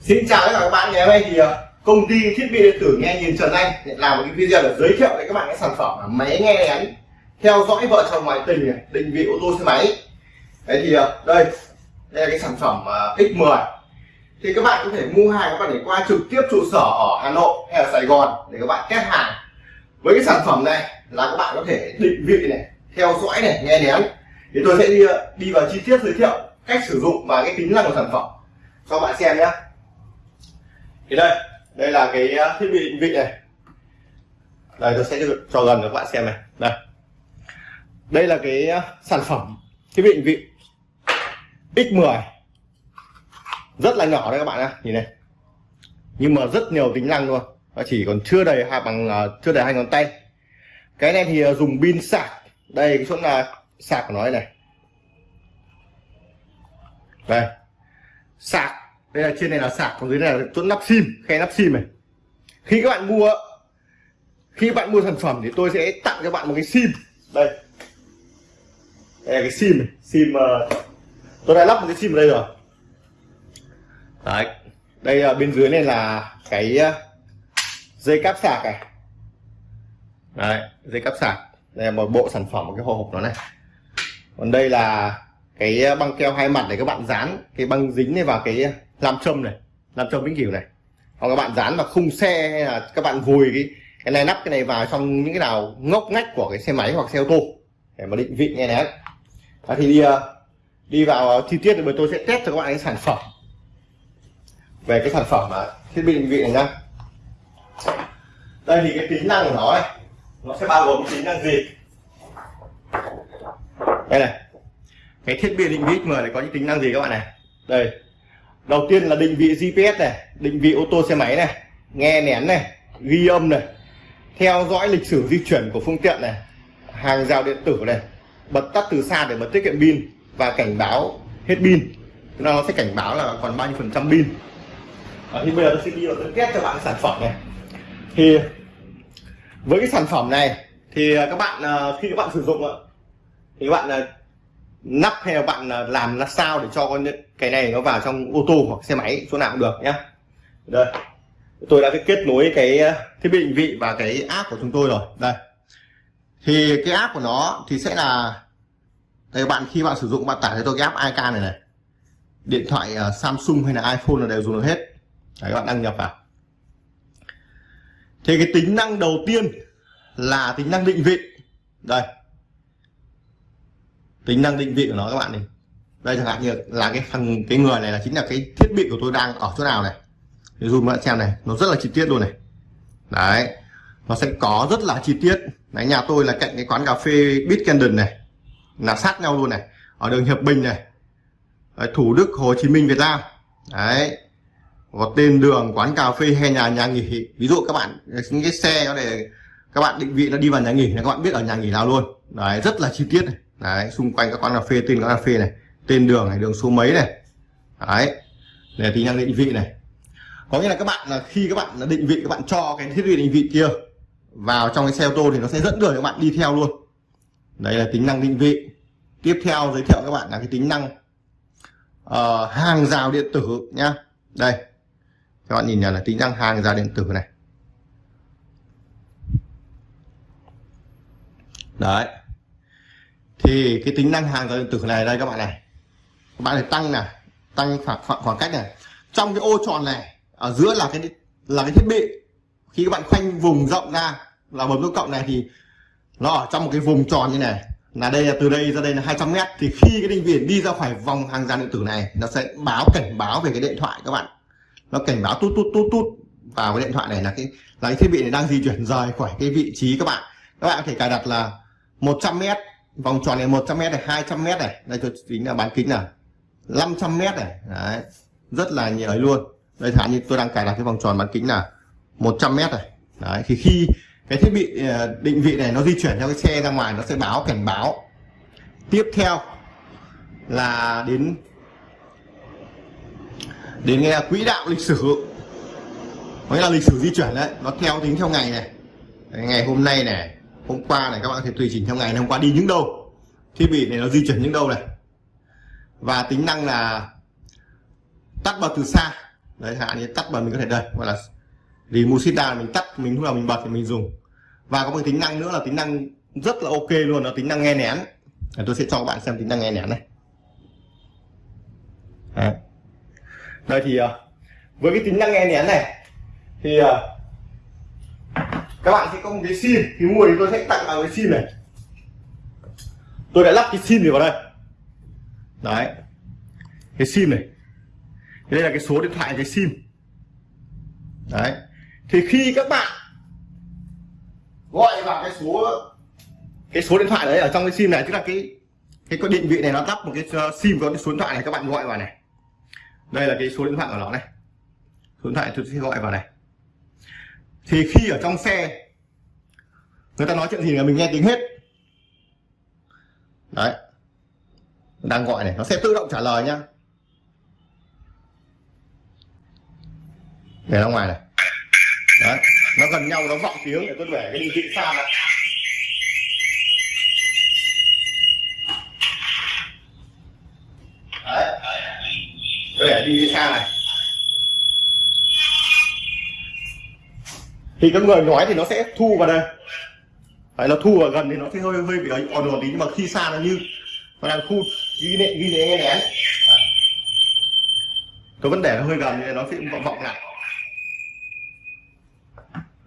Xin chào tất cả các bạn ngày hôm nay thì ờ, công ty thiết bị điện tử nghe nhìn Trần Anh để làm một cái video để giới thiệu với các bạn cái sản phẩm là máy nghe lén theo dõi vợ chồng ngoại tình này, định vị ô tô xe máy. Đấy thì ờ, đây đây là cái sản phẩm ờ, X10 thì các bạn có thể mua hàng các bạn để qua trực tiếp trụ sở ở Hà Nội hay ở Sài Gòn để các bạn test hàng. Với cái sản phẩm này là các bạn có thể định vị này theo dõi này nghe lén. thì tôi sẽ đi đi vào chi tiết giới thiệu cách sử dụng và cái tính năng của sản phẩm. Cho bạn xem nhé thì đây đây là cái à, thiết bị định vị này. Đây tôi sẽ cho gần cho các bạn xem này. Đây. Đây là cái à, sản phẩm thiết bị định vị X10 rất là nhỏ đây các bạn ạ nhìn này. Nhưng mà rất nhiều tính năng luôn. Nó chỉ còn chưa đầy hai bằng uh, chưa đầy hai ngón tay. Cái này thì dùng pin sạc. Đây cái chỗ là sạc của nó này. Đây. Sạc đây là trên này là sạc còn dưới này là chỗ lắp sim khe lắp sim này. Khi các bạn mua khi bạn mua sản phẩm thì tôi sẽ tặng cho bạn một cái sim. Đây. Đây là cái sim này sim uh, tôi đã lắp một cái sim ở đây rồi. Đấy. Đây uh, bên dưới này là cái uh, dây cáp sạc này. Đấy dây cáp sạc. Đây là một bộ sản phẩm một cái hộp nó này. Còn đây là cái băng keo hai mặt để các bạn dán cái băng dính này vào cái làm châm này làm châm vĩnh cửu này. Hoặc các bạn dán vào khung xe hay là các bạn vùi cái cái này nắp cái này vào trong những cái nào ngóc ngách của cái xe máy hoặc xe ô tô để mà định vị nghe nén. À, thì đi ờ, đi vào ờ, chi tiết thì tôi sẽ test cho các bạn cái sản phẩm. Về cái sản phẩm mà thiết bị định vị này nhá. Đây thì cái tính năng của nó này nó sẽ bao gồm tính năng gì? Đây này cái thiết bị định vị X10 này có những tính năng gì các bạn này? Đây đầu tiên là định vị GPS này, định vị ô tô xe máy này, nghe nén này, ghi âm này, theo dõi lịch sử di chuyển của phương tiện này, hàng rào điện tử này, bật tắt từ xa để bật tiết kiệm pin và cảnh báo hết pin. Nó sẽ cảnh báo là còn bao nhiêu phần trăm pin. Thì bây giờ tôi sẽ đi vào tôi test cho bạn sản phẩm này. Thì với cái sản phẩm này thì các bạn ờ, khi các bạn sử dụng thì các bạn ờ, nắp hay là bạn làm là sao để cho con cái này nó vào trong ô tô hoặc xe máy chỗ nào cũng được nhé đây. Tôi đã kết nối cái ờ, thiết bị định vị và cái app của chúng tôi rồi. Đây. Thì cái app của nó thì sẽ là đây bạn khi bạn sử dụng bạn tải cho tôi cái app iK này này. Điện thoại ờ, Samsung hay là iPhone là đều dùng được hết. Đấy, các bạn đăng nhập vào. Thì cái tính năng đầu tiên là tính năng định vị. Đây tính năng định vị của nó các bạn này. Đây chẳng hạn như là cái phần cái người này là chính là cái thiết bị của tôi đang ở chỗ nào này. Thì zoom bạn xem này nó rất là chi tiết luôn này. Đấy nó sẽ có rất là chi tiết. Đấy nhà tôi là cạnh cái quán cà phê Bit Candon này là sát nhau luôn này ở đường Hiệp Bình này. Đấy, Thủ Đức Hồ Chí Minh Việt Nam. Đấy có tên đường quán cà phê hay nhà nhà nghỉ. Ví dụ các bạn những cái xe nó để các bạn định vị nó đi vào nhà nghỉ là các bạn biết ở nhà nghỉ nào luôn. Đấy rất là chi tiết này đấy xung quanh các quán cà phê tên quán cà phê này tên đường này đường số mấy này. Đấy để tính năng định vị này. Có nghĩa là các bạn là khi các bạn là định vị các bạn cho cái thiết bị định vị kia vào trong cái xe ô tô thì nó sẽ dẫn đường các bạn đi theo luôn. Đây là tính năng định vị. Tiếp theo giới thiệu các bạn là cái tính năng uh, hàng rào điện tử nhá. Đây các bạn nhìn nhận là tính năng hàng rào điện tử này. Đấy thì cái tính năng hàng giao điện tử này đây các bạn này. Các bạn này tăng này tăng khoảng, khoảng khoảng cách này. Trong cái ô tròn này ở giữa là cái là cái thiết bị. Khi các bạn khoanh vùng rộng ra là bấm nút cộng này thì nó ở trong một cái vùng tròn như này. Là đây là từ đây ra đây là 200 mét. Thì khi cái định vị đi ra khỏi vòng hàng rào điện tử này nó sẽ báo cảnh báo về cái điện thoại các bạn. Nó cảnh báo tút tút tút tút vào cái điện thoại này là cái là cái thiết bị này đang di chuyển rời khỏi cái vị trí các bạn. Các bạn có thể cài đặt là 100 mét vòng tròn này 100 mét này 200 mét này. Đây tôi tính là bán kính là 500 mét này. Đấy. Rất là nhiều ấy luôn. Đây thả như tôi đang cài đặt cái vòng tròn bán kính là 100 mét này. Đấy, thì khi cái thiết bị ờ, định vị này nó di chuyển theo cái xe ra ngoài, nó sẽ báo cảnh báo. Tiếp theo là đến đến nghe quỹ đạo lịch sử. Có nghĩa là lịch sử di chuyển đấy, nó theo tính theo ngày này. Ngày hôm nay này hôm qua này các bạn có thể tùy chỉnh theo ngày hôm qua đi những đâu. Thiết bị này nó di chuyển những đâu này. Và tính năng là tắt bật từ xa. Đấy, hạn như tắt bật mình có thể đây gọi là vì musita mình tắt, mình lúc nào mình bật thì mình dùng. Và có một tính năng nữa là tính năng rất là ok luôn là tính năng nghe nén. Tôi sẽ cho các bạn xem tính năng nghe nén này. Đấy. đây thì ờ, với cái tính năng nghe nén này, thì ờ, các bạn sẽ có một cái sim, thì mua thì tôi sẽ tặng vào cái sim này. Tôi đã lắp cái sim này vào đây. Đấy. Cái sim này. Đây là cái số điện thoại, cái sim. Đấy. Thì khi các bạn gọi vào cái số cái số điện thoại đấy ở trong cái sim này, tức là cái cái có định vị này nó lắp một cái uh, sim có cái số điện thoại này, các bạn gọi vào này. Đây là cái số điện thoại của nó này. Số điện thoại tôi sẽ gọi vào này thì khi ở trong xe, người ta nói chuyện gì là mình nghe tiếng hết. Đấy. Đang gọi này, nó sẽ tự động trả lời nhá. Để ra ngoài này. Đấy, nó gần nhau, nó vọng tiếng để tôi để cái định vị xa này đấy. Tôi để đi xa này. Thì các người nói thì nó sẽ thu vào đây. Đấy, nó thu vào gần thì nó sẽ hơi hơi bị ồn ồn tí nhưng mà khi xa nó như nó đang thu ghi nệ ghi nệ nghe nén. Tôi vẫn để nó hơi gần thì nó sẽ vọng vọng lại.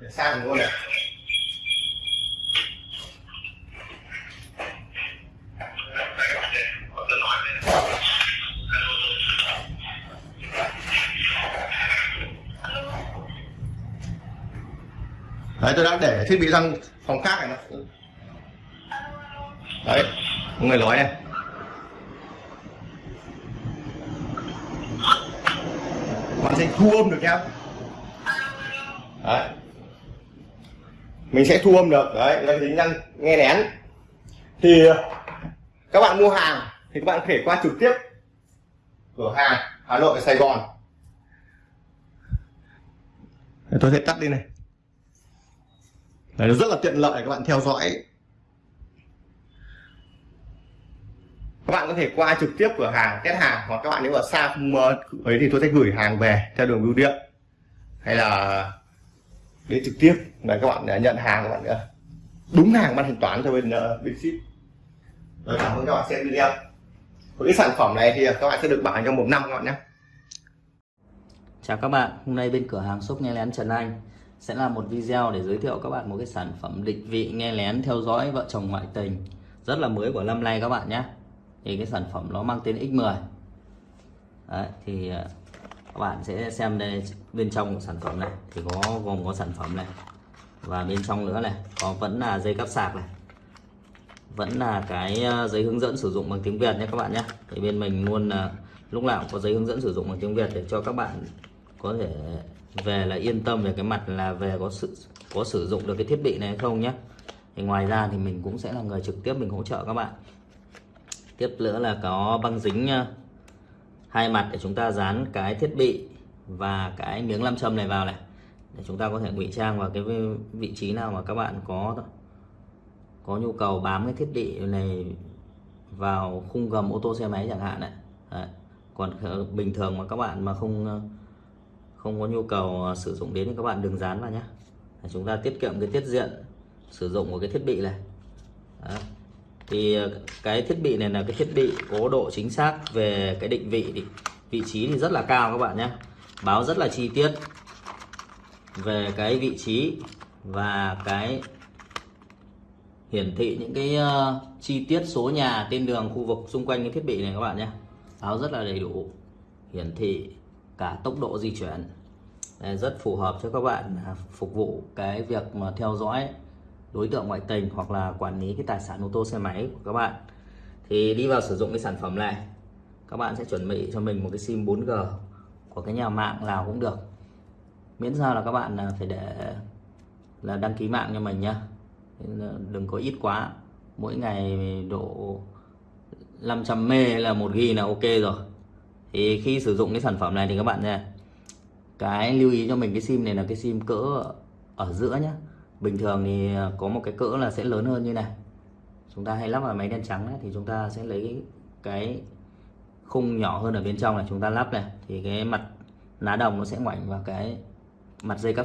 Để xa mình luôn này. Tôi đã để thiết bị sang phòng khác này. Nó đấy người nói này. Bạn sẽ thu âm được nhá. Đấy. Mình sẽ thu âm được. Đấy, là tính năng nghe nén. Thì, các bạn mua hàng thì các bạn có thể qua trực tiếp cửa hàng Hà Nội Sài Gòn. Tôi sẽ tắt đi này. Đấy, nó rất là tiện lợi các bạn theo dõi. Các bạn có thể qua trực tiếp cửa hàng test hàng hoặc các bạn nếu ở xa không ấy thì tôi sẽ gửi hàng về theo đường bưu điện. Hay là đến trực tiếp là các bạn nhận hàng các bạn nữa đúng hàng ban thanh toán cho bên uh, bên ship. Rồi cảm ơn các bạn xem video. Với cái sản phẩm này thì các bạn sẽ được bảo hành trong một năm các bạn nhé chào các bạn hôm nay bên cửa hàng shop nghe lén Trần Anh sẽ là một video để giới thiệu các bạn một cái sản phẩm định vị nghe lén theo dõi vợ chồng ngoại tình. Rất là mới của năm nay các bạn nhé. Thì cái sản phẩm nó mang tên X10 Đấy, thì ờ, các bạn sẽ xem đây bên trong của sản phẩm này. Thì có gồm có sản phẩm này. Và bên trong nữa này có vẫn là dây cắp sạc này. Vẫn là cái ờ, giấy hướng dẫn sử dụng bằng tiếng Việt nhé các bạn nhé. Thì bên mình luôn là lúc nào cũng có giấy hướng dẫn sử dụng bằng tiếng Việt để cho các bạn có thể về là yên tâm về cái mặt là về có sự có sử dụng được cái thiết bị này hay không nhé thì ngoài ra thì mình cũng sẽ là người trực tiếp mình hỗ trợ các bạn. Tiếp nữa là có băng dính ờ, hai mặt để chúng ta dán cái thiết bị và cái miếng nam châm này vào này. Để chúng ta có thể ngụy trang vào cái vị trí nào mà các bạn có có nhu cầu bám cái thiết bị này vào khung gầm ô tô xe máy chẳng hạn này. Đấy. còn bình thường mà các bạn mà không ờ, không có nhu cầu à, sử dụng đến thì các bạn đừng dán vào nhé chúng ta tiết kiệm cái tiết diện sử dụng của cái thiết bị này. Đó. thì à, cái thiết bị này là cái thiết bị có độ chính xác về cái định vị thì vị trí thì rất là cao các bạn nhé báo rất là chi tiết về cái vị trí và cái hiển thị những cái uh, chi tiết số nhà tên đường khu vực xung quanh cái thiết bị này các bạn nhé báo rất là đầy đủ hiển thị cả tốc độ di chuyển. Rất phù hợp cho các bạn à, phục vụ cái việc mà theo dõi đối tượng ngoại tình hoặc là quản lý cái tài sản ô tô xe máy của các bạn. Thì đi vào sử dụng cái sản phẩm này, các bạn sẽ chuẩn bị cho mình một cái sim 4G của cái nhà mạng nào cũng được. Miễn sao là các bạn à, phải để là đăng ký mạng cho mình nhá. Đừng có ít quá, mỗi ngày độ 500 mê là một ghi là ok rồi thì khi sử dụng cái sản phẩm này thì các bạn nha cái lưu ý cho mình cái sim này là cái sim cỡ ở giữa nhá. Bình thường thì có một cái cỡ là sẽ lớn hơn như này. Chúng ta hay lắp vào máy đen trắng ấy, thì chúng ta sẽ lấy cái, cái khung nhỏ hơn ở bên trong này chúng ta lắp này. Thì cái mặt lá đồng nó sẽ ngoảnh vào cái mặt dây cáp